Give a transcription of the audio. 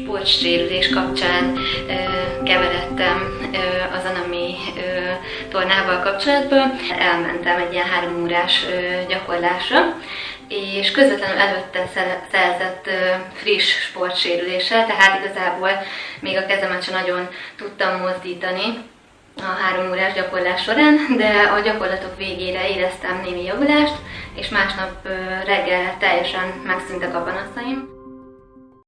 Sportsérülés kapcsán ö, keveredtem ö, az Anami ö, tornával kapcsolatban. Elmentem egy ilyen három órás ö, gyakorlásra, és közvetlenül előtte szerzett friss sportsérülése, tehát igazából még a kezemet sem nagyon tudtam mozdítani a három órás gyakorlás során, de a gyakorlatok végére éreztem némi javulást, és másnap reggel teljesen megszűntek a panaszaim.